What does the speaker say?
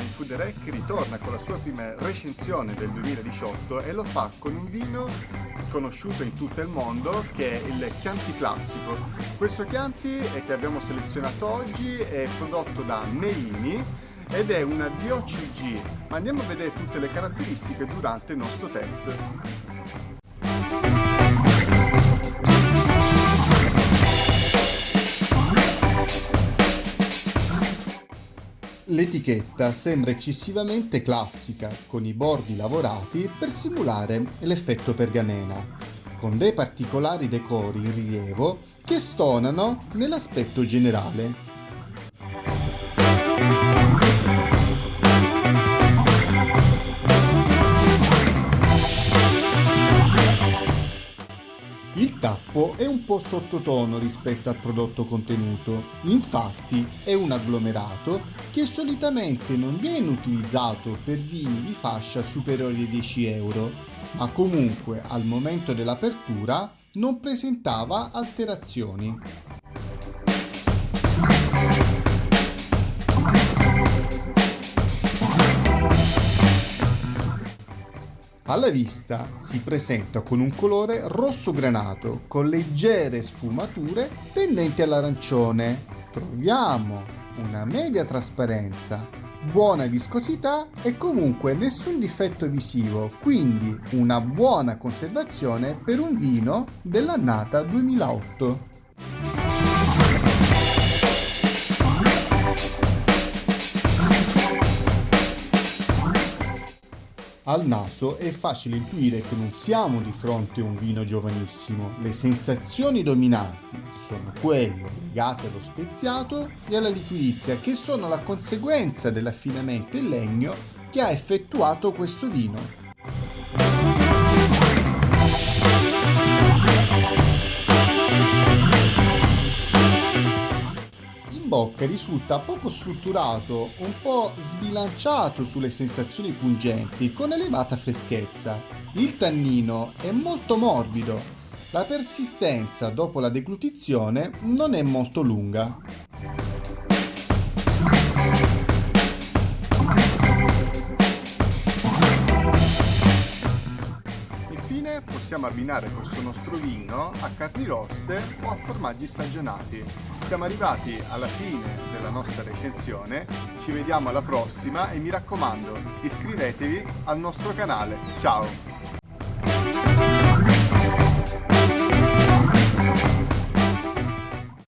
Wine Food Rec ritorna con la sua prima recensione del 2018 e lo fa con un vino conosciuto in tutto il mondo che è il Chianti Classico. Questo Chianti che abbiamo selezionato oggi è prodotto da Melini ed è una DOCG, ma andiamo a vedere tutte le caratteristiche durante il nostro test. L'etichetta sembra eccessivamente classica, con i bordi lavorati per simulare l'effetto pergamena, con dei particolari decori in rilievo che stonano nell'aspetto generale. Tappo è un po' sottotono rispetto al prodotto contenuto, infatti è un agglomerato che solitamente non viene utilizzato per vini di fascia superiore ai 10 euro, ma comunque al momento dell'apertura non presentava alterazioni. Alla vista si presenta con un colore rosso granato con leggere sfumature tendenti all'arancione. Troviamo una media trasparenza, buona viscosità e comunque nessun difetto visivo, quindi una buona conservazione per un vino dell'annata 2008. Al naso è facile intuire che non siamo di fronte a un vino giovanissimo. Le sensazioni dominanti sono quelle legate allo speziato e alla liquidizia, che sono la conseguenza dell'affinamento in legno che ha effettuato questo vino. Bocca risulta poco strutturato, un po' sbilanciato sulle sensazioni pungenti, con elevata freschezza. Il tannino è molto morbido. La persistenza dopo la deglutizione non è molto lunga. Possiamo abbinare questo nostro vino a carni rosse o a formaggi stagionati. Siamo arrivati alla fine della nostra recensione, ci vediamo alla prossima e mi raccomando iscrivetevi al nostro canale. Ciao!